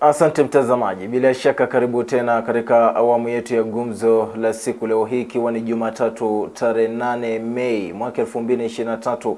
Asante mtazamaji, bila shaka karibu tena katika awamu yetu ya gumzo la siku, leo hii ikiwa ni Jumatatu tarehe 8 Mei mwaka 2023,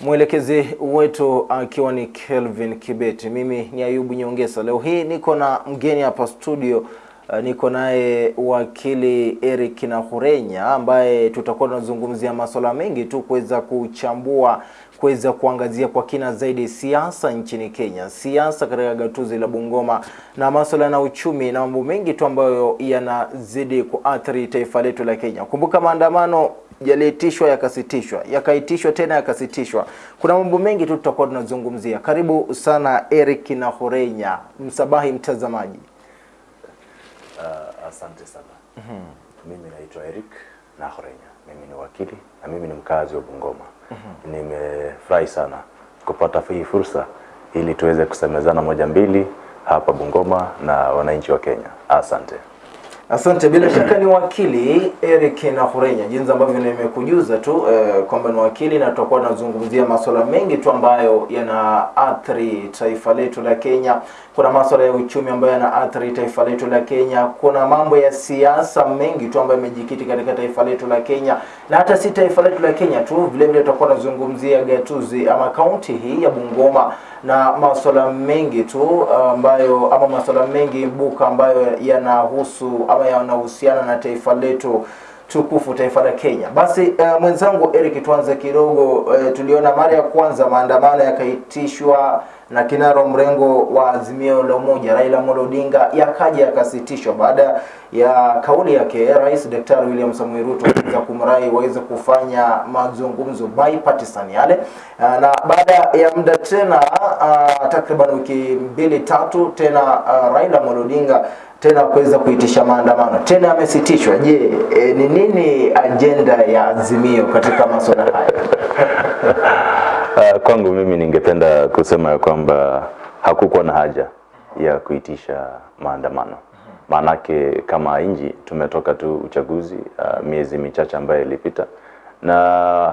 mwelekezi wetu akiwa ni Kelvin Kibeti, mimi ni Ayubu Nyongesa. Leo hii niko na mgeni hapa studio. Uh, niko naye wakili Eric Nahurenya ambaye tutakuwa tunazungumzia masuala mengi tu kuweza kuchambua kuweza kuangazia kwa kina zaidi siasa nchini Kenya, siasa katika gatuzi la Bungoma na masuala na uchumi na mambo mengi tu ambayo yanazidi kuathiri taifa letu la Kenya. Kumbuka maandamano yaliitishwa yakasitishwa, yakaitishwa tena yakasitishwa. Kuna mambo mengi tu tutakuwa tunazungumzia. Karibu sana Eric na Horenya, msabahi mtazamaji. Uh, asante sana. Mm -hmm. Mimi naitwa Eric na Horenya, mimi ni wakili na mimi ni mkazi wa Bungoma. Nimefurahi sana kupata hii fursa ili tuweze kusemezana moja mbili hapa Bungoma na wananchi wa Kenya. Asante. Asante. Bila shaka ni wakili Eric Nahurenya, jinsi ambavyo nimekujuza tu eh, kwamba ni wakili na tutakuwa tunazungumzia masuala mengi tu ambayo yanaathiri taifa letu la Kenya. Kuna masuala ya uchumi ambayo yanaathiri taifa letu la Kenya. Kuna mambo ya siasa mengi tu ambayo yamejikiti katika taifa letu la Kenya, na hata si taifa letu la Kenya tu, vile vile tutakuwa tunazungumzia gatuzi ama kaunti hii ya Bungoma na masuala mengi tu ambayo ama masuala mengi buka ambayo yanahusu ama yanahusiana na taifa letu tukufu taifa la Kenya. Basi uh, mwenzangu Eric, tuanze kidogo. Uh, tuliona mara ya kwanza maandamano yakaitishwa na kinara mrengo wa Azimio la Umoja Raila Amolo Odinga, yakaja yakasitishwa baada ya kauli yake Rais Daktari William Samoei Ruto kuweza kumrai waweze kufanya mazungumzo bipartisan yale, uh, na baada ya muda tena uh, takriban wiki mbili tatu tena uh, Raila Amolo Odinga tena kuweza kuitisha maandamano tena yamesitishwa. Je, e, ni nini ajenda ya Azimio katika masuala haya? Uh, kwangu mimi ningependa kusema ya kwamba hakukuwa na haja ya kuitisha maandamano. Maanake kama nchi tumetoka tu uchaguzi uh, miezi michache ambayo ilipita, na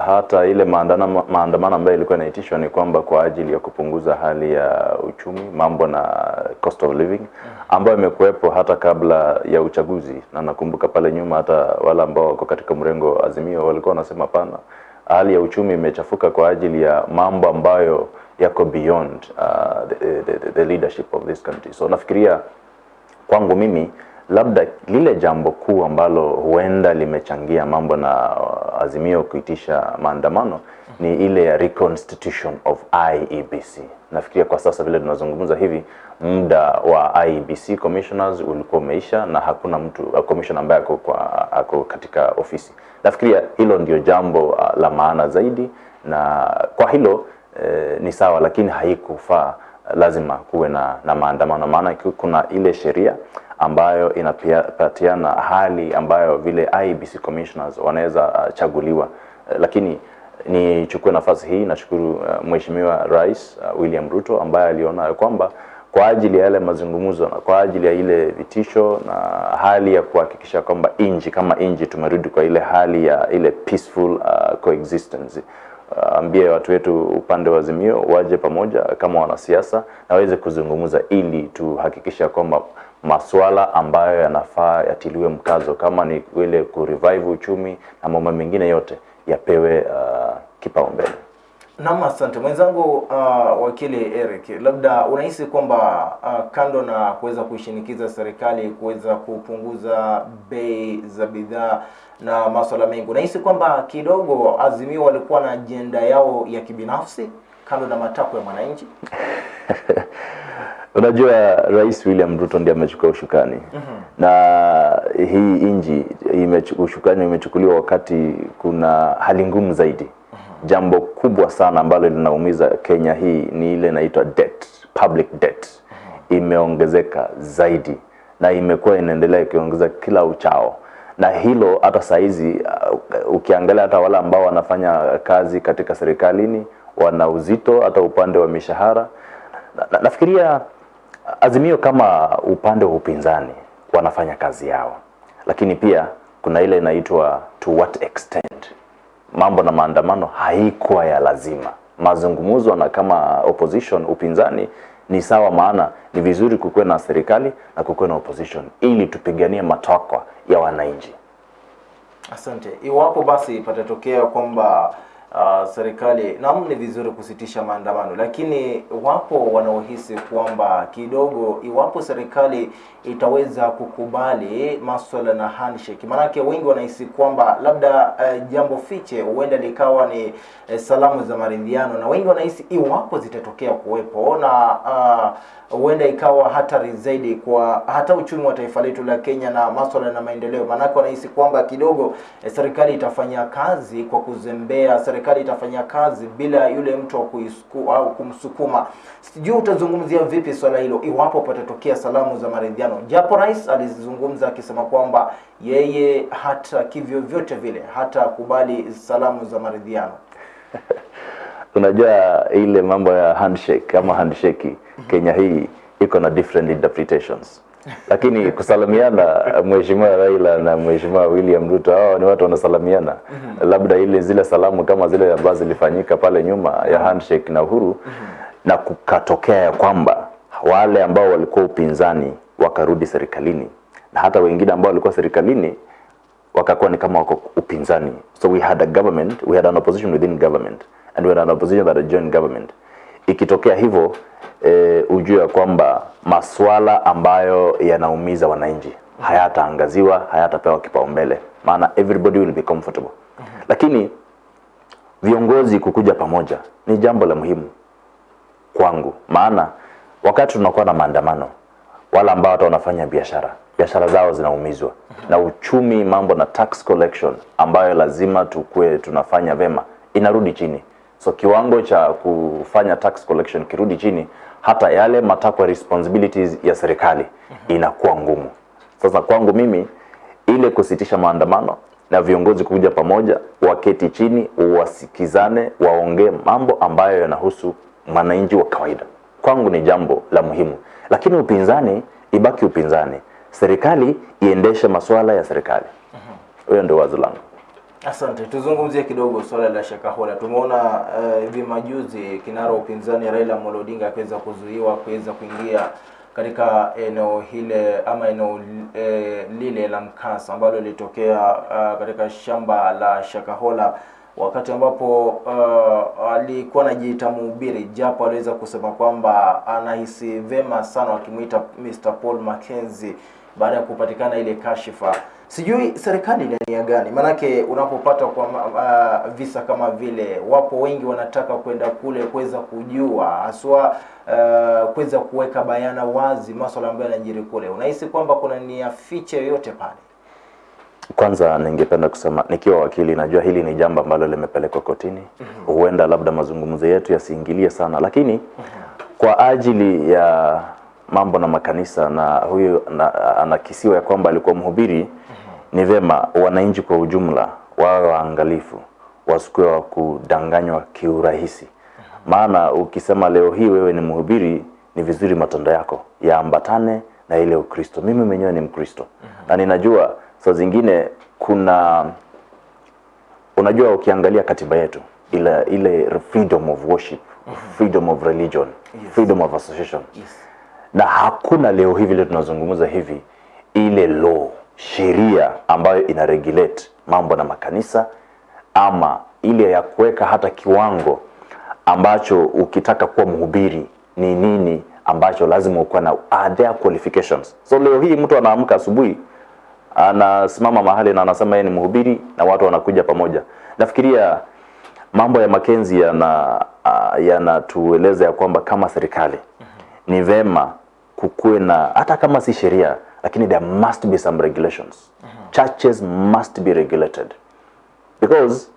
hata ile maandamano maandamano ambayo ilikuwa inaitishwa ni kwamba kwa ajili ya kupunguza hali ya uchumi, mambo na cost of living ambayo imekuwepo hata kabla ya uchaguzi, na nakumbuka pale nyuma hata wale ambao wako katika mrengo Azimio walikuwa wanasema pana hali ya uchumi imechafuka kwa ajili ya mambo ambayo yako beyond uh, the, the, the leadership of this country. So nafikiria kwangu mimi labda lile jambo kuu ambalo huenda limechangia mambo na Azimio kuitisha maandamano ni ile ya reconstitution of IEBC. Nafikiria kwa sasa vile tunazungumza hivi, muda wa IEBC commissioners ulikuwa umeisha na hakuna mtu uh, commissioner ambaye ako, kwa, ako katika ofisi. Nafikiria hilo ndio jambo uh, la maana zaidi, na kwa hilo eh, ni sawa, lakini haikufaa lazima kuwe na, na maandamano, maana kuna ile sheria ambayo inapatiana hali ambayo vile IBC commissioners wanaweza uh, chaguliwa. Uh, lakini nichukue nafasi hii nashukuru uh, Mheshimiwa Rais uh, William Ruto ambaye aliona kwamba kwa ajili ya yale mazungumzo na kwa ajili ya ile vitisho na hali ya kuhakikisha kwamba inji kama inji tumerudi kwa ile hali ya ile peaceful uh, coexistence. Ambie uh, watu wetu upande wa Azimio waje pamoja kama wanasiasa na waweze kuzungumza ili tuhakikisha kwamba masuala ambayo yanafaa yatiliwe mkazo kama ni ile kurevive uchumi na mambo mengine yote yapewe uh, kipaumbele. Naam, asante mwenzangu. Uh, wakili Eric, labda unahisi kwamba uh, kando na kuweza kuishinikiza serikali kuweza kupunguza bei za bidhaa na masuala mengi, unahisi kwamba kidogo Azimio walikuwa na ajenda yao ya kibinafsi kando na matakwa ya mwananchi? Unajua, Rais William Ruto ndiye amechukua ushukani mm -hmm. na hii inji ushukani umechukuliwa wakati kuna hali ngumu zaidi mm -hmm. Jambo kubwa sana ambalo linaumiza Kenya hii ni ile inaitwa debt, public debt mm -hmm. imeongezeka zaidi na imekuwa inaendelea ikiongeza kila uchao, na hilo hata saizi uh, ukiangalia hata wale ambao wanafanya kazi katika serikalini wana uzito hata upande wa mishahara na, na, nafikiria Azimio kama upande wa upinzani wanafanya kazi yao, lakini pia kuna ile inaitwa to what extent. Mambo na maandamano haikuwa ya lazima, mazungumzo na kama opposition upinzani ni sawa, maana ni vizuri kukuwe na serikali na kukuwe na opposition ili tupiganie matakwa ya wananchi. Asante. Iwapo basi patatokea kwamba uh, serikali naam, ni vizuri kusitisha maandamano, lakini wapo wanaohisi kwamba kidogo, iwapo serikali itaweza kukubali maswala na handshake, maanake wengi wanahisi kwamba labda uh, jambo fiche huenda likawa ni uh, salamu za maridhiano, na wengi wanahisi iwapo zitatokea kuwepo na uh, huenda ikawa hatari zaidi kwa hata uchumi wa taifa letu la Kenya na maswala na maendeleo. Maanake wanahisi kwamba kidogo uh, serikali itafanya kazi kwa kuzembea, serikali itafanya kazi bila yule mtu wa au kumsukuma. Sijui utazungumzia vipi swala hilo iwapo patatokea salamu za maridhiano, japo rais alizungumza akisema kwamba yeye hata kivyo vyote vile hata kubali salamu za maridhiano. Unajua ile mambo ya handshake ama handshake Kenya hii iko na different interpretations, lakini kusalimiana, mheshimiwa Raila na mheshimiwa William Ruto, hao ni watu wanasalimiana. Labda ile zile salamu kama zile ambazo zilifanyika pale nyuma ya handshake na Uhuru, mm -hmm. na kukatokea ya kwamba wale ambao walikuwa upinzani wakarudi serikalini na hata wengine ambao walikuwa serikalini wakakuwa ni kama wako upinzani. So we had a government, we had an opposition within government and we had an opposition that had joined government. Ikitokea hivyo e, ujue ya kwamba masuala ambayo yanaumiza wananchi hayataangaziwa, hayatapewa kipaumbele, maana everybody will be comfortable. Lakini viongozi kukuja pamoja ni jambo la muhimu kwangu, maana wakati tunakuwa na maandamano, wale ambao hata wanafanya biashara biashara zao zinaumizwa. Na uchumi, mambo na tax collection ambayo lazima tukue tunafanya vema inarudi chini. So kiwango cha kufanya tax collection kirudi chini, hata yale matakwa responsibilities ya serikali inakuwa ngumu. Sasa kwangu mimi, ile kusitisha maandamano na viongozi kuja pamoja, waketi chini, wasikizane, waongee mambo ambayo yanahusu mwananchi wa kawaida, kwangu ni jambo la muhimu. Lakini upinzani ibaki upinzani, serikali iendeshe masuala ya serikali. Huyo ndio wazo langu. Asante, tuzungumzie kidogo swala la Shakahola. Tumeona hivi uh, majuzi kinara upinzani Raila Amolo Odinga akiweza kuzuiwa kuweza kuingia katika eneo hile ama eneo e, lile la mkasa ambalo lilitokea uh, katika shamba la Shakahola wakati ambapo uh, alikuwa anajiita mhubiri, japo aliweza kusema kwamba anahisi vema sana wakimwita Mr. Paul Mackenzie baada ya kupatikana ile kashifa. Sijui serikali ina nia gani? Maanake unapopata kwa uh, visa kama vile, wapo wengi wanataka kwenda kule kuweza kujua haswa uh, kuweza kuweka bayana wazi masuala ambayo yanajiri kule. Unahisi kwamba kuna nia fiche yoyote pale? Kwanza ningependa kusema nikiwa wakili, najua hili ni jambo ambalo limepelekwa kotini. Huenda labda mazungumzo yetu yasiingilie sana, lakini kwa ajili ya mambo na makanisa na huyu na, anakisiwa ya kwamba alikuwa mhubiri, ni vema wananchi kwa ujumla wawe waangalifu, wasikuwe wa kudanganywa kiurahisi. Maana ukisema leo hii wewe ni mhubiri, ni vizuri matendo yako yaambatane na ile Ukristo. Mimi mwenyewe ni Mkristo na ninajua saa zingine kuna unajua, ukiangalia katiba yetu ile ile freedom of worship, freedom of religion, freedom of association Yes. na hakuna leo hivi leo tunazungumza hivi ile law sheria ambayo ina regulate mambo na makanisa ama ile ya kuweka hata kiwango ambacho ukitaka kuwa mhubiri ni nini ambacho lazima ukuwa na are there qualifications. So leo hii mtu anaamka asubuhi anasimama mahali na anasema yeye ni mhubiri na watu wanakuja pamoja. Nafikiria mambo ya Makenzi yana uh, yanatueleza ya kwamba kama serikali ni vema kukuwe na hata kama si sheria, lakini there must be some regulations. Churches must be regulated because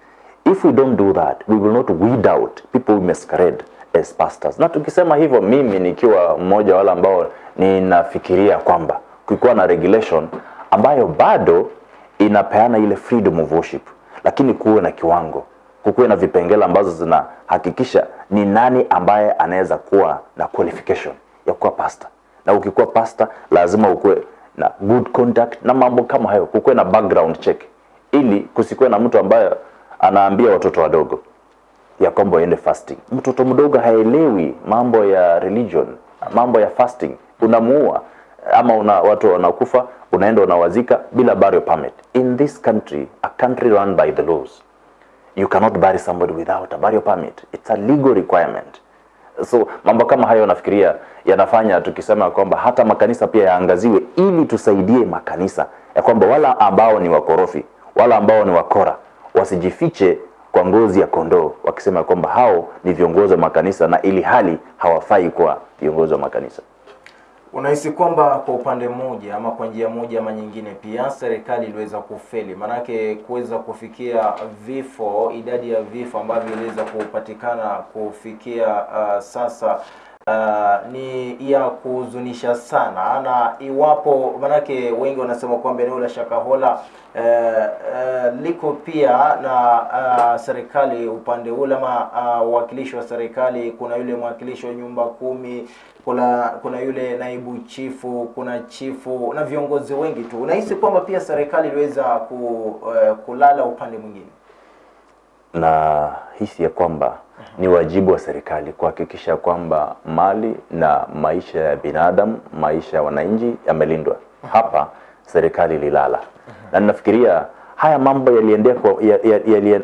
if we don't do that we will not weed out people who masquerade as pastors. Na tukisema hivyo, mimi nikiwa mmoja wa wale ambao ninafikiria kwamba kukiwa na regulation ambayo bado inapeana ile freedom of worship, lakini kuwe na kiwango, kukuwe na vipengele ambazo zinahakikisha ni nani ambaye anaweza kuwa na qualification ya kuwa pastor, na ukikuwa pastor lazima ukuwe na good conduct na mambo kama hayo, kukuwe na background check, ili kusikuwe na mtu ambaye anaambia watoto wadogo ya kwamba waende fasting. Mtoto mdogo haelewi mambo ya religion, mambo ya fasting. Unamuua ama una watu wanakufa unaenda unawazika bila burial permit. In this country a country run by the laws you cannot bury somebody without a burial permit. It's a legal requirement so mambo kama hayo nafikiria yanafanya tukisema kwamba hata makanisa pia yaangaziwe ili tusaidie makanisa. Ya kwamba wala ambao ni wakorofi wala ambao ni wakora wasijifiche kwa ngozi ya kondoo wakisema kwamba hao ni viongozi wa makanisa na ili hali hawafai kuwa viongozi wa makanisa Unahisi kwamba kwa upande mmoja ama kwa njia moja ama nyingine pia serikali iliweza kufeli, maanake kuweza kufikia vifo, idadi ya vifo ambavyo iliweza kupatikana kufikia uh, sasa uh, ni ya kuhuzunisha sana, na iwapo manake wengi wanasema kwamba eneo la Shakahola uh, uh, liko pia na uh, serikali upande ule ama uh, uwakilishi wa serikali, kuna yule mwakilishi wa nyumba kumi kuna kuna yule naibu chifu, kuna chifu na viongozi wengi tu. Unahisi kwamba pia serikali iliweza ku, uh, kulala upande mwingine? na hisi ya kwamba ni wajibu wa serikali kuhakikisha kwamba mali na maisha ya binadamu, maisha ya wananchi yamelindwa. Hapa serikali ililala, na ninafikiria haya mambo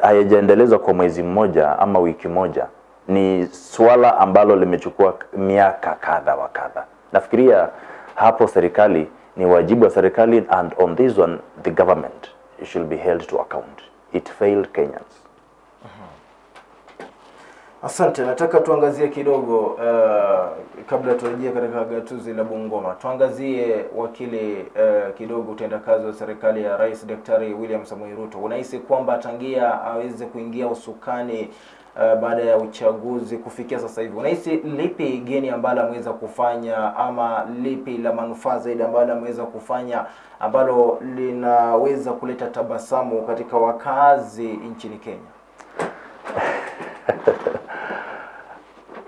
hayajaendelezwa kwa mwezi mmoja ama wiki moja, ni swala ambalo limechukua miaka kadha wa kadha. Nafikiria hapo serikali ni wajibu wa serikali, and on this one the government should be held to account. It failed Kenyans. Asante, nataka tuangazie kidogo uh, kabla turejea katika gatuzi la Bungoma, tuangazie wakili uh, kidogo utendakazi wa serikali ya Rais Daktari William Samoei Ruto. Unahisi kwamba tangia aweze kuingia usukani uh, baada ya uchaguzi kufikia sasa hivi, unahisi lipi geni ambalo ameweza kufanya ama lipi la manufaa zaidi ambalo ameweza kufanya ambalo linaweza kuleta tabasamu katika wakazi nchini Kenya?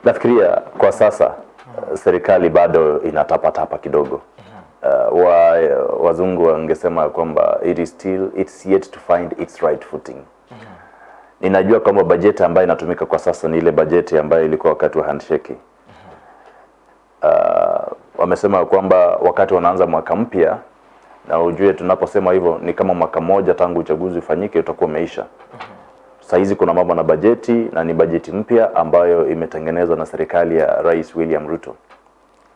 Nafikiria kwa sasa uh, serikali bado inatapatapa kidogo. Uh, wa, wazungu wangesema kwamba it is still it's yet to find its right footing. Ninajua kwamba bajeti ambayo inatumika kwa sasa ni ile bajeti ambayo ilikuwa wakati wa handshake. Uh, wamesema kwamba wakati wanaanza mwaka mpya, na ujue tunaposema hivyo ni kama mwaka mmoja tangu uchaguzi ufanyike utakuwa umeisha. Saa hizi kuna mambo na bajeti na ni bajeti mpya ambayo imetengenezwa na serikali ya Rais William Ruto.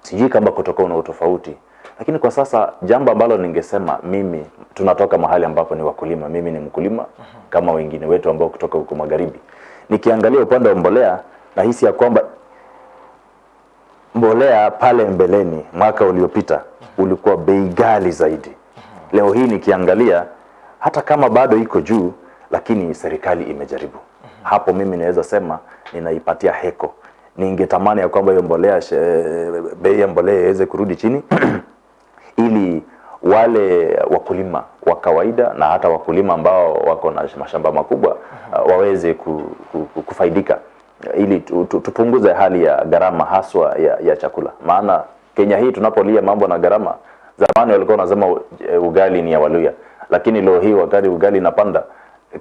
Sijui kama kutakuwa na utofauti, lakini kwa sasa jambo ambalo ningesema mimi, tunatoka mahali ambapo ni wakulima. Mimi ni mkulima kama wengine wetu ambao kutoka huko magharibi. Nikiangalia upande wa mbolea, nahisi ya kwamba mbolea pale mbeleni mwaka uliopita ulikuwa bei ghali zaidi. Leo hii nikiangalia, hata kama bado iko juu, lakini serikali imejaribu. Hapo mimi naweza sema ninaipatia heko. Ningetamani ya kwamba hiyo mbolea, bei ya mbolea iweze kurudi chini ili wale wakulima wa kawaida na hata wakulima ambao wako na mashamba makubwa uh, waweze ku, ku, ku, kufaidika ili tu, tu, tupunguze hali ya gharama haswa ya, ya chakula. Maana Kenya hii tunapolia mambo na gharama, zamani walikuwa wanasema uh, ugali ni ya Waluya, lakini leo hii wakati ugali inapanda,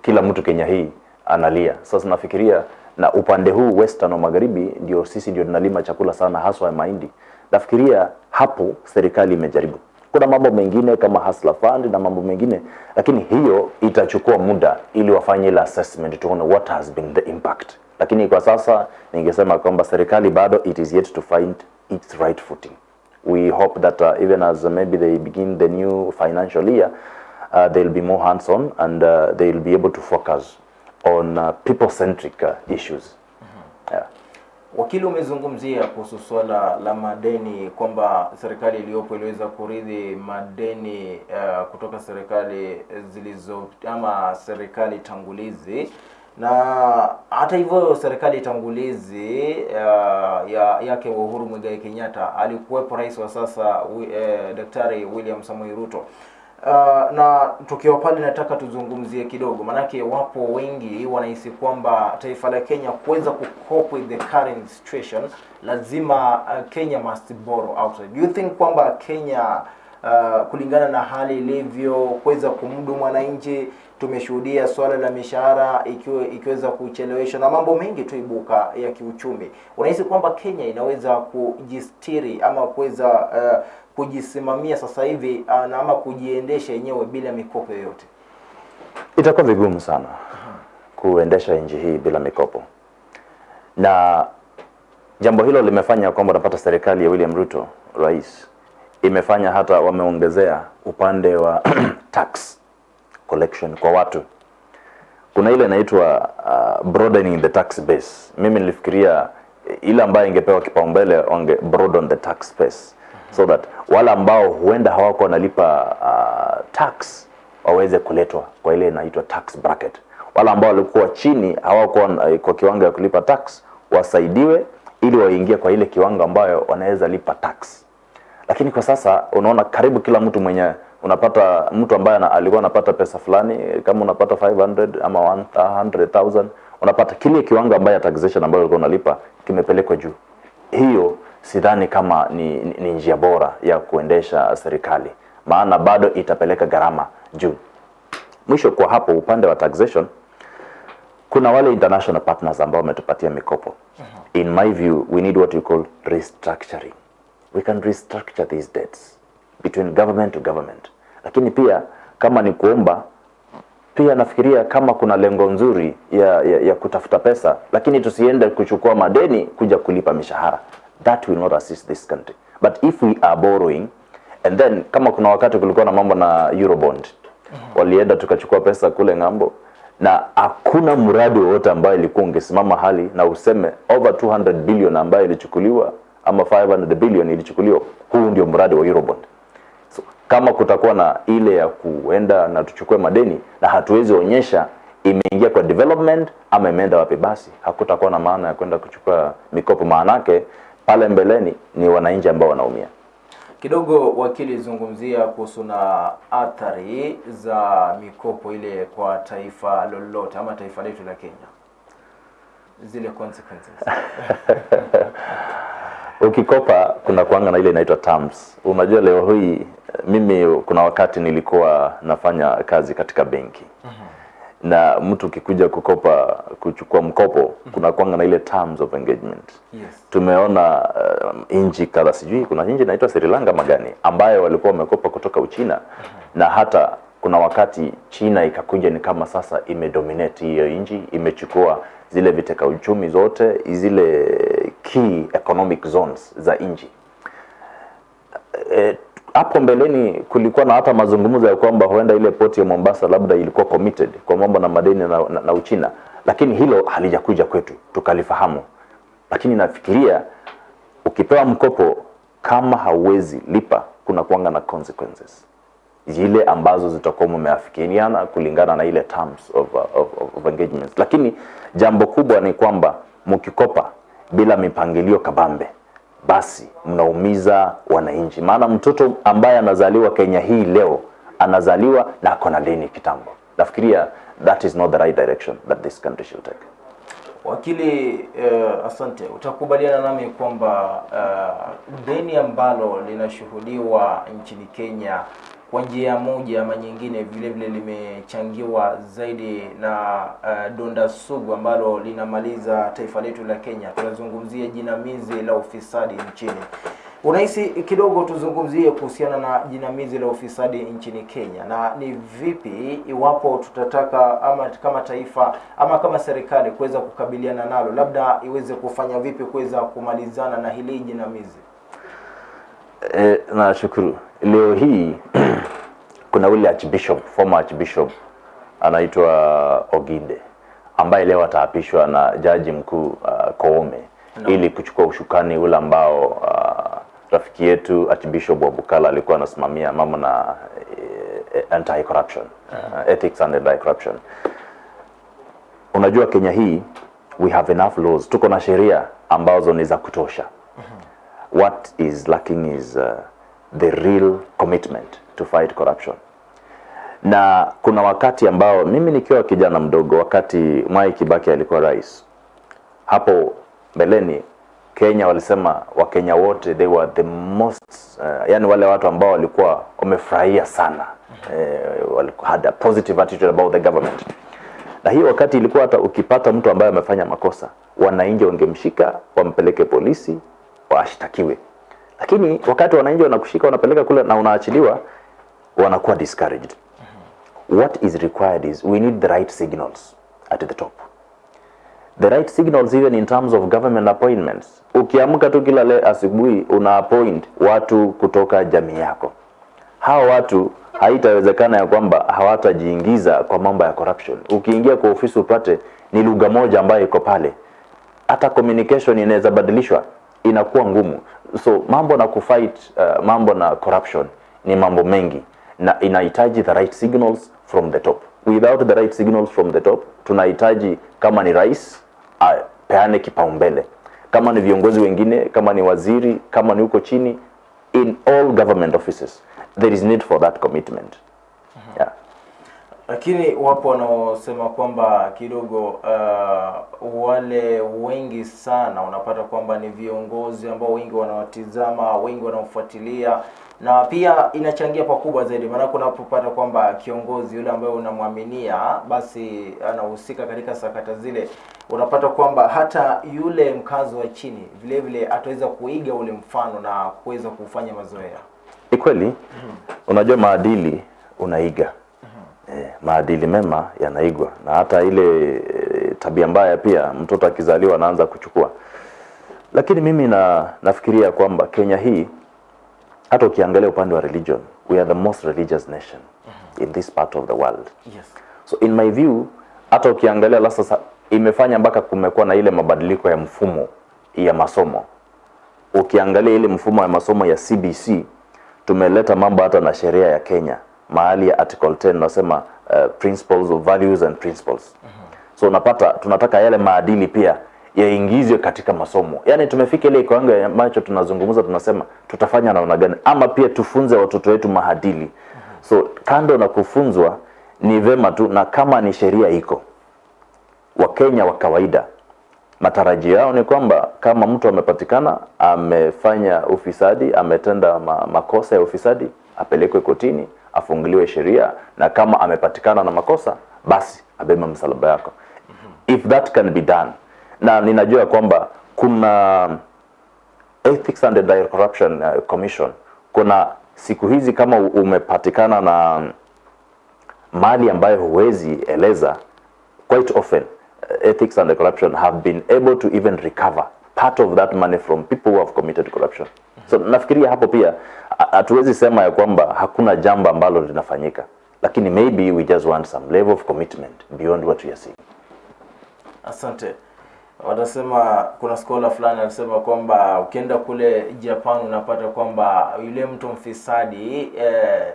kila mtu Kenya hii analia. Sasa nafikiria na upande huu western wa magharibi ndio sisi ndio tunalima chakula sana haswa ya mahindi. Nafikiria hapo serikali imejaribu. Kuna mambo mengine kama Hustler Fund na mambo mengine, lakini hiyo itachukua muda ili wafanye ile assessment tuone what has been the impact. Lakini kwa sasa ningesema kwamba serikali bado it is yet to find its right footing. We hope that uh, even as maybe they begin the new financial year, they'll be more hands-on and uh, they'll be able to focus on uh, people-centric uh, issues. Yeah. Wakili, umezungumzia kuhusu swala la madeni kwamba serikali iliyopo iliweza kuridhi madeni uh, kutoka serikali zilizo ama serikali tangulizi, na hata hivyo serikali tangulizi uh, ya yake Uhuru Muigai Kenyatta alikuwepo rais wa sasa eh, Daktari William Samoei Ruto. Uh, na tukiwa pale nataka tuzungumzie kidogo, manake wapo wengi wanahisi kwamba taifa la Kenya kuweza kucope with the current situation lazima uh, Kenya must borrow outside. Do you think kwamba Kenya uh, kulingana na hali ilivyo kuweza kumdu mwananchi. Tumeshuhudia swala la mishahara ikiwe, ikiweza kucheleweshwa na mambo mengi tu ibuka ya kiuchumi. Unahisi kwamba Kenya inaweza kujistiri ama kuweza uh, kujisimamia sasa hivi uh, na ama kujiendesha yenyewe bila mikopo yoyote? Itakuwa vigumu sana kuendesha nchi hii bila mikopo, na jambo hilo limefanya kwamba unapata serikali ya William Ruto, rais, imefanya hata wameongezea upande wa tax collection kwa watu. Kuna ile inaitwa uh, broadening the tax base. Mimi nilifikiria ile ambayo ingepewa kipaumbele onge broaden the tax base so that wale ambao huenda hawako wanalipa uh, tax waweze kuletwa kwa ile inaitwa tax bracket. Wale ambao walikuwa chini hawako uh, kwa kiwango ya kulipa tax wasaidiwe ili waingie kwa ile kiwango ambayo wanaweza lipa tax. Lakini kwa sasa unaona karibu kila mtu mwenye unapata mtu ambaye alikuwa anapata pesa fulani, kama unapata 500 ama 100,000 unapata kile kiwango ambayo taxation ambayo ulikuwa unalipa kimepelekwa juu. Hiyo sidhani kama ni, ni, ni njia bora ya kuendesha serikali, maana bado itapeleka gharama juu. Mwisho kwa hapo, upande wa taxation kuna wale international partners ambao wametupatia mikopo. In my view, we need what you call restructuring. We can restructure these debts between government to government. Lakini pia kama ni kuomba pia nafikiria kama kuna lengo nzuri ya, ya, ya kutafuta pesa, lakini tusiende kuchukua madeni kuja kulipa mishahara. That will not assist this country. But if we are borrowing and then kama kuna wakati kulikuwa na mambo na Eurobond walienda tukachukua pesa kule ng'ambo na hakuna mradi wowote ambayo ilikuwa ungesimama hali na useme over 200 billion ambayo ilichukuliwa ama 500 billion ilichukuliwa, huu ndio mradi wa Eurobond. So, kama kutakuwa na ile ya kuenda na tuchukue madeni na hatuwezi onyesha imeingia kwa development ama imeenda wapi, basi hakutakuwa na maana ya kwenda kuchukua mikopo, maanake pale mbeleni ni wananchi ambao wanaumia. Kidogo wakili, zungumzia kuhusu na athari za mikopo ile kwa taifa lolote ama taifa letu la Kenya, zile consequences. Ukikopa kuna kuanga na ile inaitwa terms. Unajua leo hii mimi kuna wakati nilikuwa nafanya kazi katika benki na mtu ukikuja kukopa kuchukua mkopo mm -hmm. kuna kwanga na ile terms of engagement. Yes. Tumeona uh, nchi kadha, sijui kuna nchi inaitwa Sri Lanka magani ambayo walikuwa wamekopa kutoka Uchina mm -hmm. na hata kuna wakati China ikakuja ni kama sasa imedominate hiyo nchi, imechukua zile viteka uchumi zote, zile key economic zones za nchi. Eh, hapo mbeleni kulikuwa na hata mazungumzo ya kwamba huenda ile poti ya Mombasa labda ilikuwa committed kwa mambo na madeni na, na, na Uchina, lakini hilo halijakuja kwetu tukalifahamu. Lakini nafikiria ukipewa mkopo kama hauwezi lipa, kuna kuanga na consequences zile ambazo zitakuwa mmeafikiana kulingana na ile terms of, of, of, of engagements. Lakini jambo kubwa ni kwamba mkikopa bila mipangilio kabambe, basi mnaumiza wananchi, maana mtoto ambaye anazaliwa Kenya hii leo anazaliwa na ako na deni kitambo. Nafikiria that is not the right direction that this country should take. Wakili uh, asante. Utakubaliana nami kwamba uh, deni ambalo linashuhudiwa nchini Kenya kwa njia moja ama nyingine vile vile limechangiwa zaidi na uh, donda sugu ambalo linamaliza taifa letu la Kenya. Tunazungumzia jinamizi la ufisadi nchini. Unahisi kidogo tuzungumzie kuhusiana na jinamizi la ufisadi nchini Kenya, na ni vipi iwapo tutataka ama kama taifa ama kama serikali kuweza kukabiliana nalo, labda iweze kufanya vipi kuweza kumalizana na hili jinamizi? E, nashukuru. Leo hii kuna ule archbishop, former archbishop anaitwa Oginde ambaye leo ataapishwa na jaji mkuu uh, Koome No. ili kuchukua ushukani ule ambao uh, rafiki yetu archbishop wa Bukala alikuwa anasimamia mambo na uh, anti corruption uh, ethics and anti corruption. Unajua Kenya hii we have enough laws, tuko na sheria ambazo ni za kutosha what is lacking is uh, the real commitment to fight corruption. Na kuna wakati ambao mimi nikiwa kijana mdogo wakati Mwai Kibaki alikuwa rais hapo mbeleni Kenya walisema Wakenya wote they were the most uh, yani wale watu ambao walikuwa wamefurahia sana eh, walikuwa had a positive attitude about the government. Na hiyo wakati ilikuwa hata ukipata mtu ambaye amefanya makosa wananchi wangemshika wampeleke polisi washtakiwe. Lakini wakati wananchi wanakushika wanapeleka kule na unaachiliwa wanakuwa discouraged. What is required is we need the right signals at the top. The right signals even in terms of government appointments. Ukiamka tu kila leo asubuhi una appoint watu kutoka jamii yako. Hao watu haitawezekana ya kwamba hawatajiingiza kwa mambo ya corruption. Ukiingia kwa ofisi upate ni lugha moja ambayo iko pale. Hata communication inaweza badilishwa inakuwa ngumu. So mambo na kufight uh, mambo na corruption ni mambo mengi na inahitaji the right signals from the top. Without the right signals from the top tunahitaji kama ni rais apeane kipaumbele. Kama ni viongozi wengine kama ni waziri kama ni huko chini in all government offices there is need for that commitment. Lakini wapo wanaosema kwamba kidogo uh, wale wengi sana unapata kwamba ni viongozi ambao wengi wanawatizama wengi wanaofuatilia na pia inachangia pakubwa zaidi. Maana unapopata kwamba kiongozi yule ambaye unamwaminia basi anahusika katika sakata zile unapata kwamba hata yule mkazi wa chini vile vile ataweza kuiga ule mfano na kuweza kufanya mazoea. Ni kweli. Unajua maadili unaiga eh, maadili mema yanaigwa. Na hata ile eh, tabia mbaya pia mtoto akizaliwa anaanza kuchukua. Lakini mimi na nafikiria kwamba Kenya hii hata ukiangalia upande wa religion we are the most religious nation in this part of the world. Yes. so in my view hata ukiangalia la sasa imefanya mpaka kumekuwa na ile mabadiliko ya mfumo ya masomo. Ukiangalia ile mfumo ya masomo ya CBC tumeleta mambo hata na sheria ya Kenya mahali ya article 10 nasema uh, principles of values and principles Mm -hmm. so unapata tunataka yale maadili pia yaingizwe katika masomo yaani tumefika ile kiwango ambacho tunazungumza tunasema tutafanya namna gani ama pia tufunze watoto wetu maadili Mm -hmm. so kando na kufunzwa ni vema tu na kama ni sheria iko wakenya wa kawaida matarajio yao ni kwamba kama mtu amepatikana amefanya ufisadi ametenda ma, makosa ya ufisadi apelekwe kotini afunguliwe sheria na kama amepatikana na makosa basi abeba msalaba yako. If that can be done. Na ninajua kwamba kuna ethics and anti-corruption uh, commission. Kuna siku hizi kama umepatikana na mali ambayo huwezi eleza quite often uh, ethics and corruption have been able to even recover part of that money from people who have committed corruption so nafikiria hapo pia hatuwezi sema ya kwamba hakuna jambo ambalo linafanyika lakini maybe we just want some level of commitment beyond what we are seeing Asante. Wanasema kuna skola fulani anasema kwamba ukienda kule Japan unapata kwamba yule mtu mfisadi eh,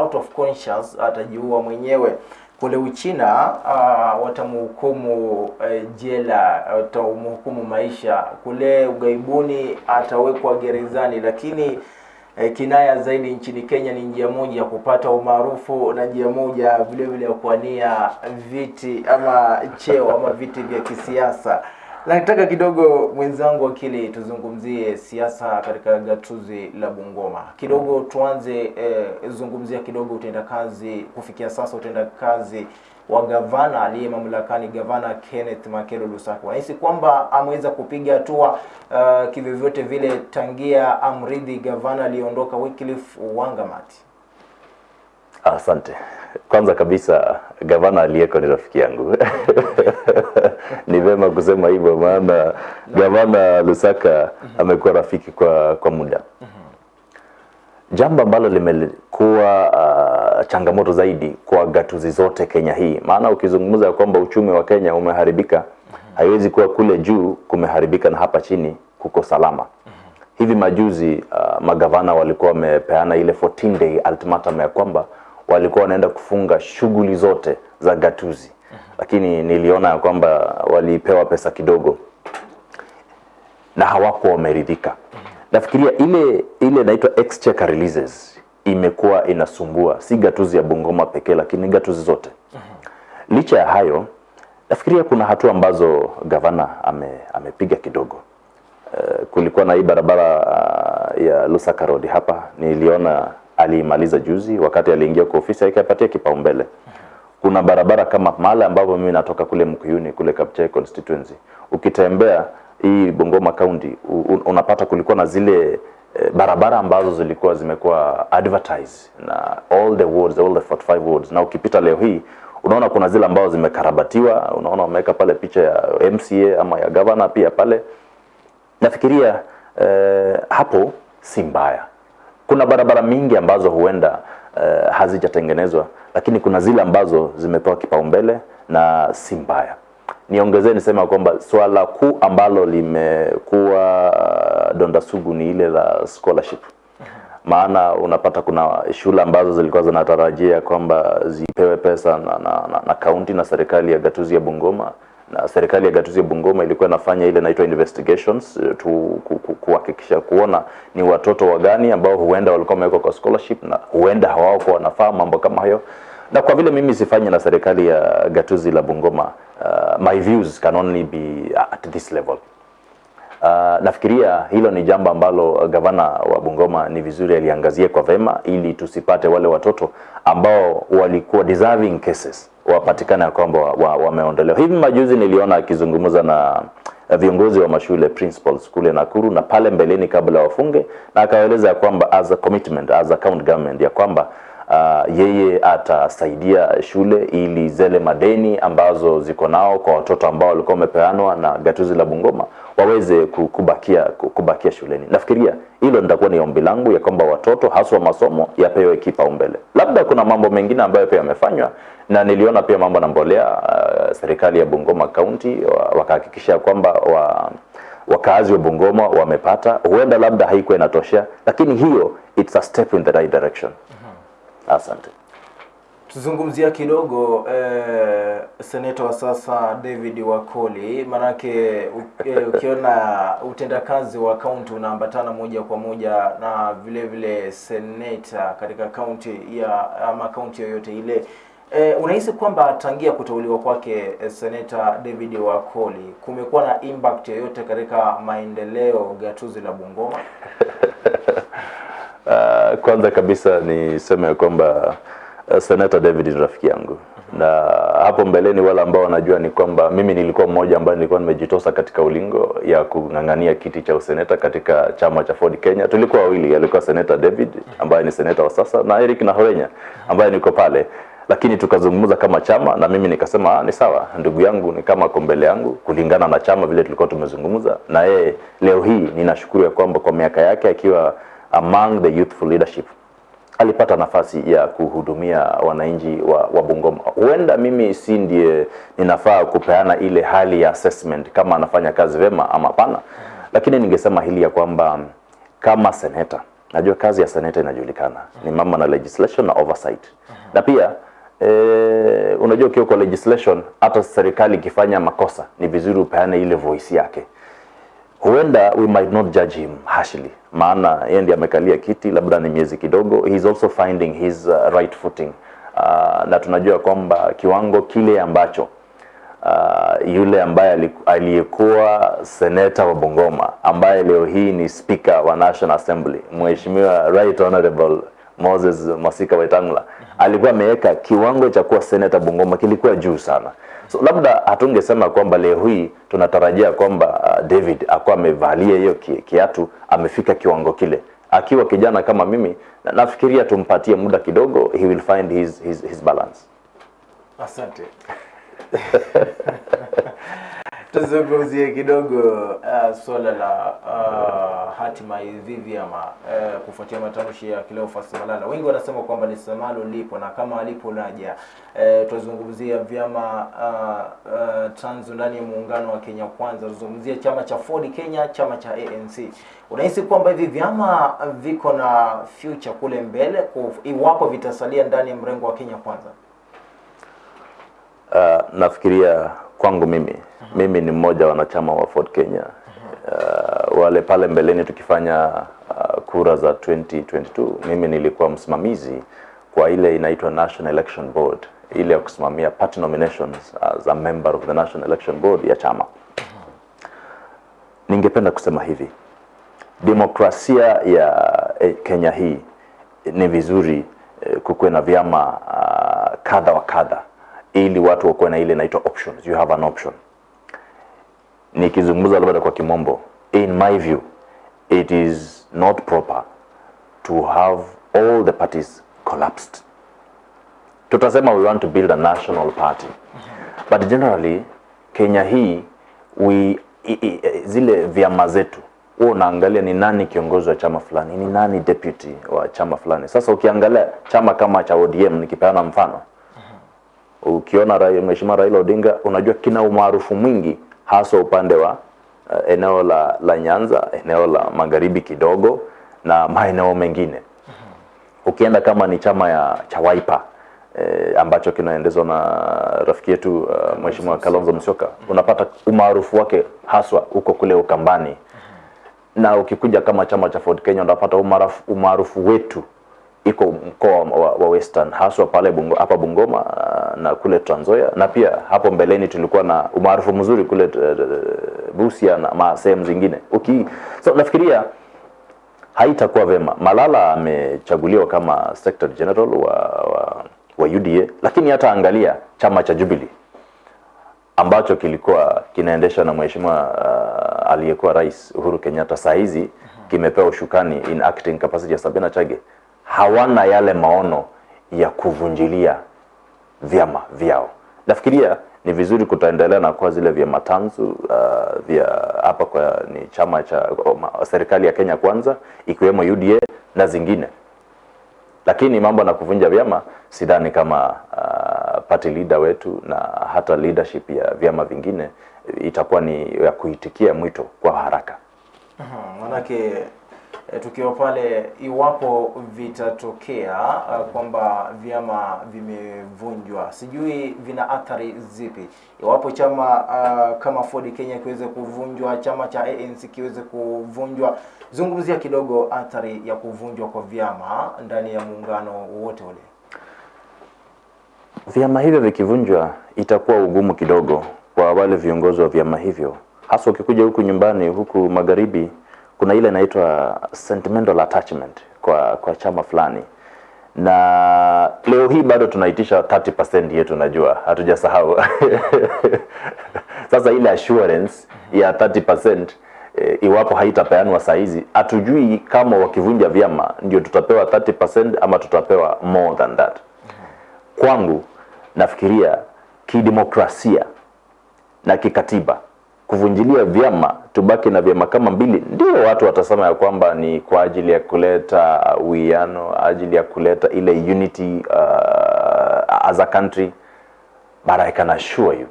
out of conscience atajiua mwenyewe. Kule Uchina uh, watamhukumu uh, jela, watamhukumu maisha. Kule ughaibuni atawekwa gerezani, lakini uh, kinaya zaidi nchini Kenya ni njia moja ya kupata umaarufu na njia moja vile vile ya kuania viti ama cheo ama viti vya kisiasa. Nataka kidogo mwenzangu Akili tuzungumzie siasa katika gatuzi la Bungoma kidogo. Tuanze eh, zungumzia kidogo utendakazi kufikia sasa, utendakazi wa gavana aliye mamlakani, gavana Kenneth Makelo Lusaka. Nahisi kwamba ameweza kupiga hatua uh, kivyovyote vile tangia amridhi gavana aliyeondoka Wycliffe Wangamati? Asante. Kwanza kabisa gavana aliyeko ni rafiki yangu. ni vema kusema hivyo, maana gavana Lusaka amekuwa rafiki kwa kwa muda. Jambo ambalo limekuwa uh, changamoto zaidi kwa gatuzi zote Kenya hii, maana ukizungumza kwamba uchumi wa Kenya umeharibika, haiwezi kuwa kule juu kumeharibika na hapa chini kuko salama. Hivi majuzi uh, magavana walikuwa wamepeana ile 14 day ultimatum ya kwamba walikuwa wanaenda kufunga shughuli zote za gatuzi, lakini niliona kwamba walipewa pesa kidogo na hawakuwa wameridhika. Nafikiria ile ile inaitwa exchequer releases imekuwa inasumbua si gatuzi ya Bungoma pekee, lakini gatuzi zote. Licha ya hayo, nafikiria kuna hatua ambazo gavana ame, amepiga kidogo. Uh, kulikuwa na hii barabara uh, ya Lusaka Road hapa, niliona aliimaliza juzi wakati aliingia kwa ofisi akapatia kipaumbele. Kuna barabara kama mahali ambapo mimi natoka kule Mkuyuni kule Kapchai constituency, ukitembea hii Bungoma County unapata kulikuwa na zile eh, barabara ambazo zilikuwa zimekuwa advertise na all the wards, all the 45 wards, na ukipita leo hii unaona kuna zile ambazo zimekarabatiwa, unaona wameweka pale picha ya MCA ama ya governor pia pale nafikiria eh, hapo si mbaya. Kuna barabara mingi ambazo huenda eh, hazijatengenezwa, lakini kuna zile ambazo zimepewa kipaumbele na si mbaya. Niongezee nisema kwamba swala kuu ambalo limekuwa uh, donda sugu ni ile la scholarship maana unapata kuna shule ambazo zilikuwa zinatarajia kwamba zipewe pesa na, na, na, na kaunti na serikali ya gatuzi ya Bungoma na serikali ya gatuzi ya Bungoma ilikuwa inafanya ile inaitwa investigations eh, tu ku- ku- kuhakikisha kuona ni watoto wagani ambao huenda walikuwa wamewekwa kwa scholarship na huenda hawakuwa wanafaa mambo kama hayo. Na kwa vile mimi sifanyi na serikali ya gatuzi la Bungoma uh, my views can only be at this level Uh, nafikiria hilo ni jambo ambalo uh, gavana wa Bungoma ni vizuri aliangazie kwa vema ili tusipate wale watoto ambao walikuwa deserving cases wapatikane ya kwamba wameondolewa. wa- wa Hivi majuzi niliona akizungumza na uh, viongozi wa mashule principals kule Nakuru na pale mbeleni kabla wafunge, na akaeleza ya kwamba as a commitment as a county government ya kwamba uh, yeye atasaidia shule ili zele madeni ambazo ziko nao kwa watoto ambao walikuwa wamepeanwa na gatuzi la Bungoma waweze kubakia kubakia shuleni. Nafikiria hilo nitakuwa ni ombi langu ya kwamba watoto haswa masomo yapewe kipaumbele. Labda kuna mambo mengine ambayo pia yamefanywa na niliona pia mambo na mbolea uh, serikali ya Bungoma County wakahakikisha kwamba wa wakaazi wa Bungoma wamepata, huenda labda haikuwa inatosha, lakini hiyo it's a step in the right direction. Asante. Tuzungumzia kidogo eh, seneta wa sasa David Wakoli, maanake eh, ukiona utendakazi wa kaunti unaambatana moja kwa moja na vile vile seneta katika kaunti ya ama kaunti yoyote ile. Eh, unahisi kwamba tangia kuteuliwa kwake eh, seneta David Wakoli kumekuwa na impact yoyote katika maendeleo gatuzi la Bungoma? Uh, kwanza kabisa niseme ya kwamba uh, Senator David ni rafiki yangu na hapo mbeleni wale ambao wanajua ni kwamba mimi nilikuwa mmoja ambaye nilikuwa nimejitosa katika ulingo ya kung'ang'ania kiti cha useneta katika chama cha Ford Kenya. Tulikuwa wawili, alikuwa Senator David ambaye ni seneta wa sasa na Eric Nahorenya ambaye niko pale, lakini tukazungumza kama chama na mimi nikasema ah, ni sawa, ndugu yangu ni kama ako mbele yangu kulingana na chama vile tulikuwa tumezungumza na yeye. Leo hii ninashukuru ya kwamba kwa miaka yake akiwa among the youthful leadership. Alipata nafasi ya kuhudumia wananchi wa, wa Bungoma. Huenda mimi si ndiye ninafaa kupeana ile hali ya assessment kama anafanya kazi vema ama pana, lakini ningesema hili ya kwamba kama seneta, najua kazi ya seneta inajulikana. Ni mama na legislation na oversight, na pia E, unajua ukiwa kwa legislation, hata serikali ikifanya makosa ni vizuri upeane ile voice yake huenda we might not judge him harshly maana yeye ndiye amekalia kiti labda ni miezi kidogo he is also finding his uh, right footing uh, na tunajua kwamba kiwango kile ambacho uh, yule ambaye aliyekuwa seneta wa Bungoma ambaye leo hii ni speaker wa National Assembly mheshimiwa right honorable Moses Masika Wetangula alikuwa ameweka kiwango cha kuwa seneta Bungoma kilikuwa juu sana. So labda hatungesema kwamba leo hii tunatarajia kwamba uh, David akuwa amevalia hiyo kiatu amefika kiwango kile. Akiwa kijana kama mimi, na- nafikiria tumpatie muda kidogo, he will find his, his, his balance. Asante. Tuzungumzie kidogo uh, suala la uh, hatima hivi ama uh, kufuatia matamshi ya Cleophas Malala. Wengi wanasema kwamba ni samalo lipo na kama alipo naja. Uh, tuzungumzia vyama uh, uh, tanzu ndani ya muungano wa Kenya Kwanza, tuzungumzie chama cha Ford Kenya, chama cha ANC. Unahisi kwamba hivi vyama viko na future kule mbele iwapo vitasalia ndani ya mrengo wa Kenya Kwanza? Uh, nafikiria kwangu mimi mimi ni mmoja wanachama wa Ford Kenya. Uh, wale pale mbeleni tukifanya uh, kura za 2022 mimi nilikuwa msimamizi kwa ile inaitwa National Election Board, ile ya kusimamia party nominations as a member of the National Election Board ya chama. ningependa kusema hivi, demokrasia ya eh, Kenya hii ni vizuri eh, kukuwe na vyama uh, kadha wa kadha, ili watu wakuwe na ile inaitwa options. You have an option. Nikizungumza labda kwa kimombo, in my view it is not proper to have all the parties collapsed. Tutasema we want to build a national party but generally Kenya hii we i, i, zile vyama zetu huwa unaangalia ni nani kiongozi wa chama fulani, ni nani deputy wa chama fulani. Sasa ukiangalia chama kama cha ODM, nikipeana mfano, ukiona Mheshimiwa Raila Odinga, unajua kina umaarufu mwingi hasa upande wa uh, eneo la, la Nyanza, eneo la magharibi kidogo na maeneo mengine. Ukienda kama ni chama ya cha Wiper eh, ambacho kinaendezwa na rafiki yetu uh, Mheshimiwa Kalonzo Musyoka, unapata umaarufu wake haswa huko kule Ukambani, na ukikuja kama chama cha Ford Kenya unapata umaarufu umaarufu wetu iko mkoa wa, wa Western haswa pale Bungo, hapa Bungoma na kule Trans na pia hapo mbeleni tulikuwa na umaarufu mzuri kule uh, Busia na sehemu zingine uki, so nafikiria haitakuwa vema. Malala amechaguliwa kama Secretary General wa, wa, wa UDA, lakini hata angalia chama cha Jubilee ambacho kilikuwa kinaendeshwa na mheshimiwa uh, aliyekuwa rais Uhuru Kenyatta, saa hizi kimepewa ushukani in acting capacity ya Sabina Chage, hawana yale maono ya kuvunjilia vyama vyao. Nafikiria ni vizuri kutaendelea na kuwa zile vyama tanzu uh, vya hapa kwa ni chama cha um, serikali ya Kenya Kwanza ikiwemo UDA na zingine, lakini mambo na kuvunja vyama sidhani kama uh, party leader wetu na hata leadership ya vyama vingine itakuwa ni ya kuitikia mwito kwa haraka. Eh, tukiwa pale, iwapo vitatokea uh, kwamba vyama vimevunjwa, sijui vina athari zipi iwapo chama uh, kama Ford Kenya kiweze kuvunjwa, chama cha ANC kiweze kuvunjwa. Zungumzia kidogo athari ya kuvunjwa kwa vyama ndani ya muungano wowote ule. Vyama hivyo vikivunjwa, itakuwa ugumu kidogo kwa wale viongozi wa vyama hivyo, hasa ukikuja huku nyumbani, huku magharibi, kuna ile inaitwa sentimental attachment kwa kwa chama fulani, na leo hii bado tunaitisha 30% yetu, najua hatujasahau. Sasa ile assurance ya 30% e, iwapo haitapeanwa saa hizi, hatujui kama wakivunja vyama ndio tutapewa 30% ama tutapewa more than that. Kwangu nafikiria kidemokrasia na kikatiba kuvunjilia vyama tubaki na vyama kama mbili ndio watu watasema ya kwamba ni kwa ajili ya kuleta uwiano ajili ya kuleta ile unity uh, as a country but I can assure you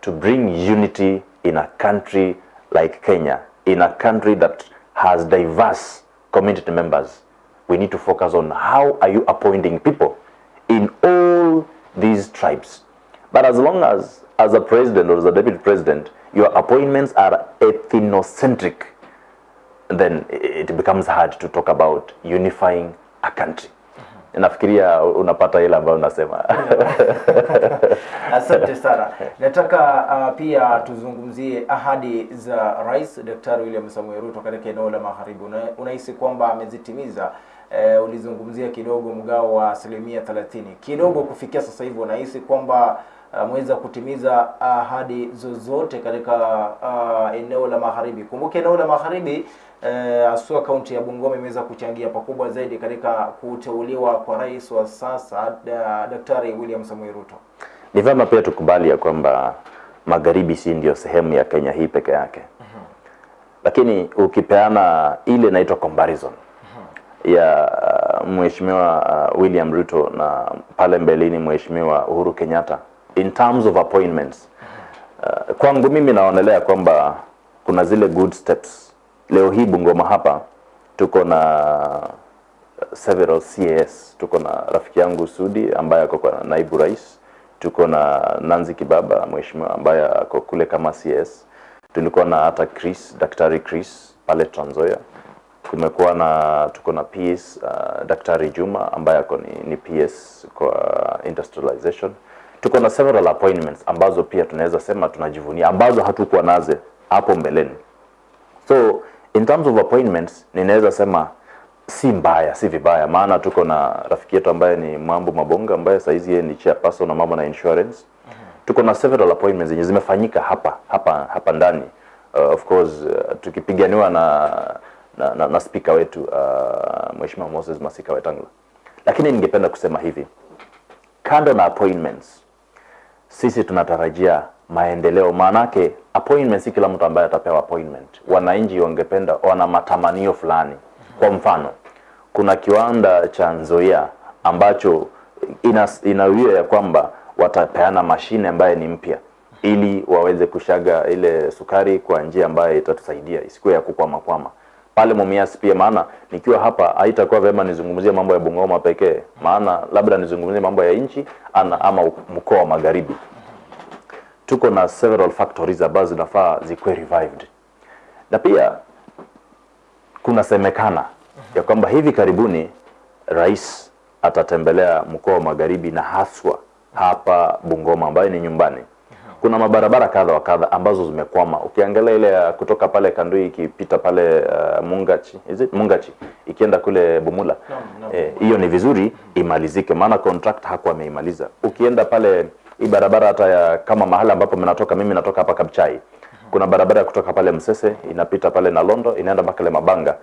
to bring unity in a country like Kenya, in a country that has diverse community members, we need to focus on how are you appointing people in all these tribes. But as long as, as a president or as a deputy president, your appointments are ethnocentric, then it becomes hard to talk about unifying a country. Nafikiria unapata ile ambayo unasema. Asante sana. Nataka uh, pia tuzungumzie ahadi za Rais Daktari William Samoei Ruto katika eneo la Magharibi. Una, unahisi kwamba amezitimiza? Eh, ulizungumzia kidogo mgao wa asilimia 30 kidogo kufikia sasa hivi, unahisi kwamba ameweza kutimiza ahadi zozote katika uh, eneo la Magharibi? Kumbuke eneo la Magharibi eh, asua kaunti ya Bungoma imeweza kuchangia pakubwa zaidi katika kuteuliwa kwa rais wa sasa da, Daktari William Samoei Ruto. Ni vyema pia tukubali ya kwamba magharibi si ndio sehemu ya Kenya hii peke yake, lakini ukipeana ile inaitwa comparison ya uh, mheshimiwa uh, William Ruto na pale mbeleni mheshimiwa Uhuru Kenyatta in terms of appointments uh, kwangu mimi naonelea kwamba kuna zile good steps. Leo hii Bungoma hapa tuko na several CAS. Tuko na rafiki yangu Sudi ambaye ako kwa naibu rais, tuko na Nanzi Kibaba mheshimiwa ambaye ako kule kama CS. Tulikuwa na hata Chris, Daktari Chris pale Trans Nzoia. Kumekuwa na tuko na PS uh, Daktari Juma ambaye ako ni, ni PS kwa industrialization. Tuko na several appointments ambazo pia tunaweza sema tunajivunia ambazo hatukuwa nazo hapo mbeleni. So in terms of appointments ninaweza sema si mbaya si vibaya. Maana tuko na rafiki yetu ambaye ni mambo mabonga ambaye saizi yeye ni chairperson na mambo na insurance. Tuko na several appointments zenye zimefanyika hapa hapa hapa ndani. Uh, of course uh, tukipiganiwa na na, na, na speaker wetu uh, mheshimiwa Moses Masika Wetangula. Lakini ningependa kusema hivi. Kando na appointments sisi tunatarajia maendeleo maanake appointment si kila mtu ambaye atapewa appointment. Wananchi wangependa wana matamanio fulani. Kwa mfano kuna kiwanda cha Nzoia ambacho ina, inawia ya kwamba watapeana mashine ambaye ni mpya ili waweze kushaga ile sukari kwa njia ambayo itatusaidia isikuwe ya kukwama kwama pale Mumias pia, maana nikiwa hapa haitakuwa vyema nizungumzie mambo ya Bungoma pekee, maana labda nizungumzie mambo ya nchi ana ama mkoa wa Magharibi. Tuko na several factories ambazo zinafaa zikuwe revived, na pia kunasemekana ya kwamba hivi karibuni rais atatembelea mkoa wa Magharibi na haswa hapa Bungoma ambayo ni nyumbani. Kuna mabarabara kadha wa kadha ambazo zimekwama. Ukiangalia ile ya kutoka pale Kandui ikipita pale uh, Mungachi, is it Mungachi ikienda kule Bumula hiyo no, eh, E, ni vizuri imalizike, maana contract hakuwa ameimaliza. Ukienda pale hii barabara hata ya kama mahali ambapo mnatoka, mimi natoka hapa Kabchai, kuna barabara ya kutoka pale Msese inapita pale na Londo inaenda mpaka Mabanga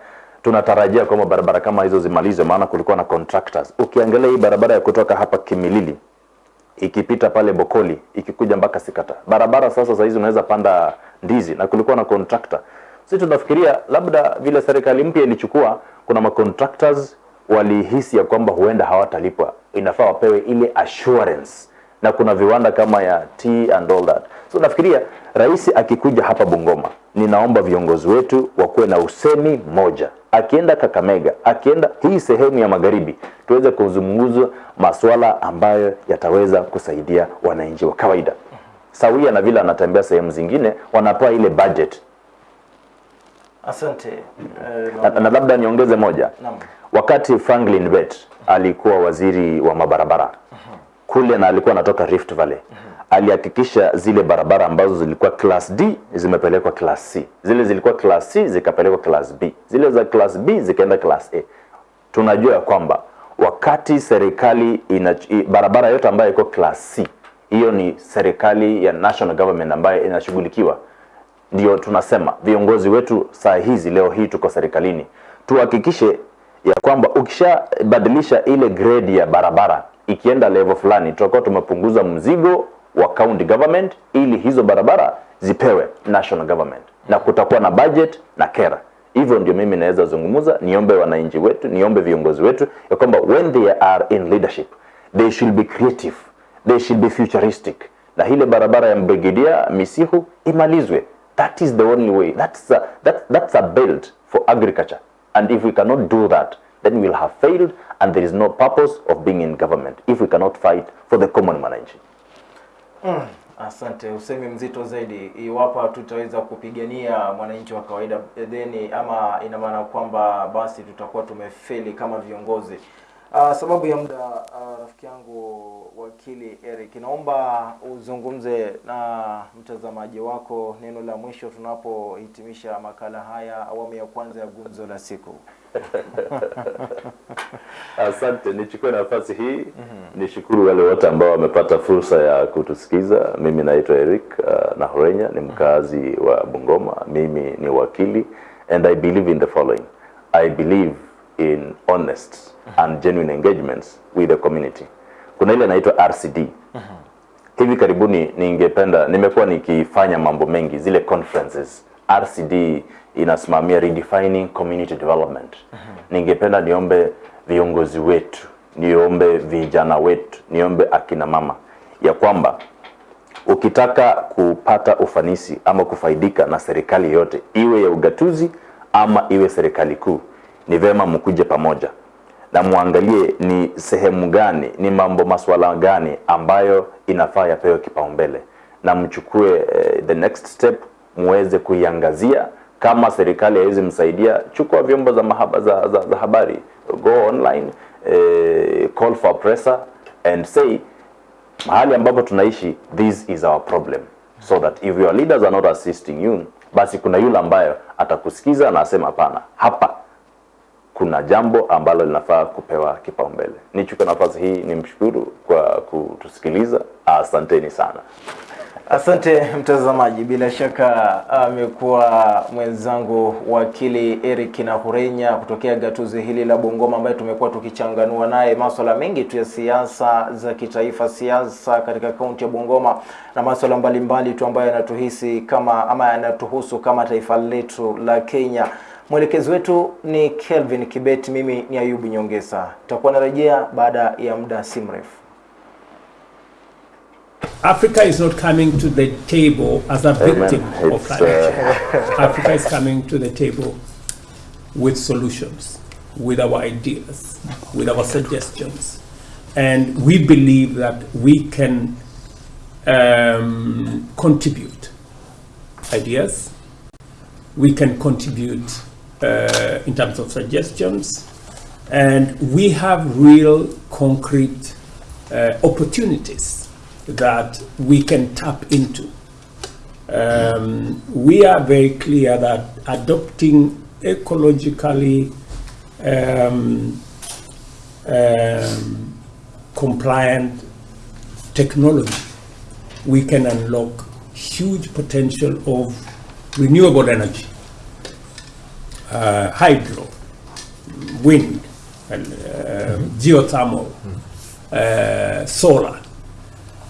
tunatarajia kwamba barabara kama hizo zimalizwe, maana kulikuwa na contractors. Ukiangalia hii barabara ya kutoka hapa Kimilili ikipita pale Bokoli ikikuja mpaka Sikata, barabara sasa saa hizi unaweza panda ndizi, na kulikuwa na contractor. Sisi tunafikiria labda vile serikali mpya ilichukua, kuna ma contractors walihisi ya kwamba huenda hawatalipwa, inafaa wapewe ile assurance, na kuna viwanda kama ya tea and all that. So nafikiria rais akikuja hapa Bungoma, ninaomba viongozi wetu wakuwe na usemi moja akienda Kakamega, akienda hii sehemu ya magharibi, tuweze kuzungumza masuala ambayo yataweza kusaidia wananchi wa kawaida, sawia na vile anatembea sehemu zingine, wanapewa ile budget. Asante. Uh, Na, na labda niongeze moja, Namu. wakati Franklin Bet alikuwa waziri wa mabarabara kule na alikuwa anatoka Rift Valley alihakikisha zile barabara ambazo zilikuwa class D zimepelekwa class C, zile zilikuwa class C zikapelekwa class B, zile za class B zikaenda class A. Tunajua ya kwamba wakati serikali ina barabara yote ambayo iko class C, hiyo ni serikali ya national government ambayo inashughulikiwa. Ndio tunasema viongozi wetu saa hizi leo hii tuko serikalini. Tuhakikishe ya kwamba ukishabadilisha ile grade ya barabara ikienda level fulani tutakuwa tumepunguza mzigo wa county government ili hizo barabara zipewe national government. Na kutakuwa na budget na kera. Hivyo ndio mimi naweza zungumza niombe wananchi wetu niombe viongozi wetu ya kwamba when they are in leadership they should be creative they should be futuristic. Na ile barabara ya mbrigidia Misihu imalizwe. That is the only way. That's a, that, that's a belt for agriculture. And if we cannot do that then we'll have failed and there is no purpose of being in government if we cannot fight for the common mwananchi Asante, usemi mzito zaidi. Iwapo tutaweza kupigania mwananchi wa kawaida, then ama ina maana kwamba basi tutakuwa tumefeli kama viongozi. Uh, sababu ya muda uh, rafiki yangu wakili Eric, naomba uzungumze na mtazamaji wako neno la mwisho tunapohitimisha makala haya awamu ya kwanza ya gumzo la siku. Asante, nichukue nafasi hii mm -hmm. nishukuru wale wote ambao wamepata fursa ya kutusikiza. Mimi naitwa Eric uh, Nahorenya, ni mkazi wa Bungoma. Mimi ni wakili and I believe in the following. I believe in honest mm -hmm. and genuine engagements with the community. Kuna ile inaitwa RCD. Mm -hmm. Hivi karibuni ningependa, nimekuwa nikifanya mambo mengi zile conferences. RCD inasimamia redefining community development. Mm -hmm. Ningependa niombe viongozi wetu, niombe vijana wetu, niombe akina mama ya kwamba ukitaka kupata ufanisi ama kufaidika na serikali yote, iwe ya ugatuzi ama iwe serikali kuu, ni vema mkuje pamoja na muangalie ni sehemu gani, ni mambo masuala gani ambayo inafaa yapewe kipaumbele, na mchukue eh, the next step muweze kuiangazia. Kama serikali haiwezi msaidia, chukua vyombo za, mahaba, za, za, za habari, go online, eh, call for presser and say mahali ambapo tunaishi this is our problem. So that if your leaders are not assisting you basi kuna yule ambayo atakusikiza na asema hapana, hapa kuna jambo ambalo linafaa kupewa kipaumbele. Nichukue nafasi hii nimshukuru kwa kutusikiliza. Asanteni sana. Asante mtazamaji, bila shaka amekuwa mwenzangu wakili Eric Nahurenya kutokea gatuzi hili la Bungoma, ambaye tumekuwa tukichanganua naye masuala mengi tu ya siasa za kitaifa, siasa katika kaunti ya Bungoma na masuala mbalimbali tu ambayo yanatuhisi kama ama yanatuhusu kama taifa letu la Kenya. Mwelekezi wetu ni Kelvin Kibet, mimi ni Ayubu Nyongesa. Tutakuwa narejea baada ya muda si mrefu. Africa is not coming to the table as a Amen. victim of climate change. Africa is coming to the table with solutions, with our ideas, with our suggestions. And we believe that we can um, contribute ideas, we can contribute uh, in terms of suggestions, and we have real concrete uh, opportunities that we can tap into. Um, we are very clear that adopting ecologically um, um, compliant technology, we can unlock huge potential of renewable energy, uh, hydro, wind, and, uh, geothermal, uh, solar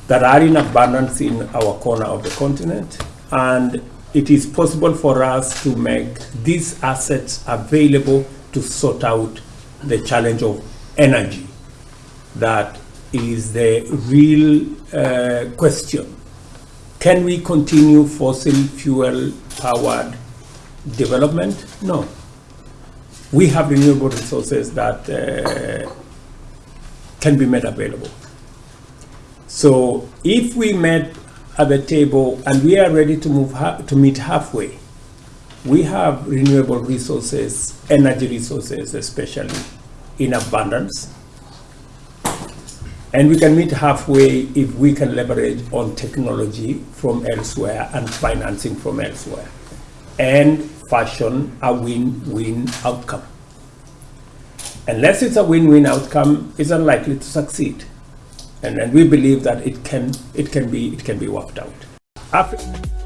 that are in abundance in our corner of the continent. And it is possible for us to make these assets available to sort out the challenge of energy. That is the real uh, question. Can we continue fossil fuel powered development? No. We have renewable resources that uh, can be made available. So if we met at the table and we are ready to move to meet halfway, we have renewable resources, energy resources especially, in abundance. And we can meet halfway if we can leverage on technology from elsewhere and financing from elsewhere and fashion a win-win outcome. Unless it's a win-win outcome, it's unlikely to succeed and, and we believe that it can it can be it can be worked out. Afri-